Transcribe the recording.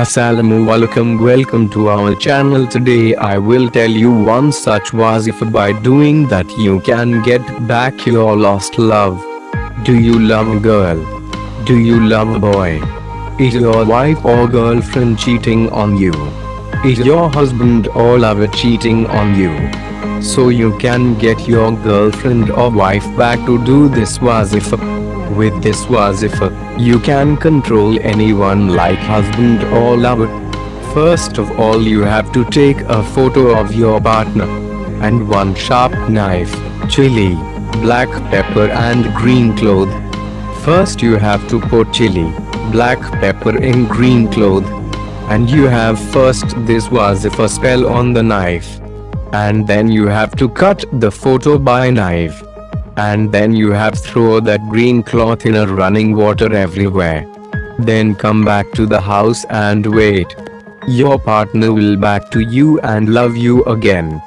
Assalamu alaikum welcome to our channel today I will tell you one such wazifa by doing that you can get back your lost love. Do you love a girl? Do you love a boy? Is your wife or girlfriend cheating on you? Is your husband or lover cheating on you? So you can get your girlfriend or wife back to do this wazifa. With this wazifa, you can control anyone like husband or lover. First of all you have to take a photo of your partner. And one sharp knife, chili, black pepper and green cloth. First you have to put chili, black pepper in green cloth. And you have first this wazifa spell on the knife. And then you have to cut the photo by knife and then you have throw that green cloth in a running water everywhere. Then come back to the house and wait. Your partner will back to you and love you again.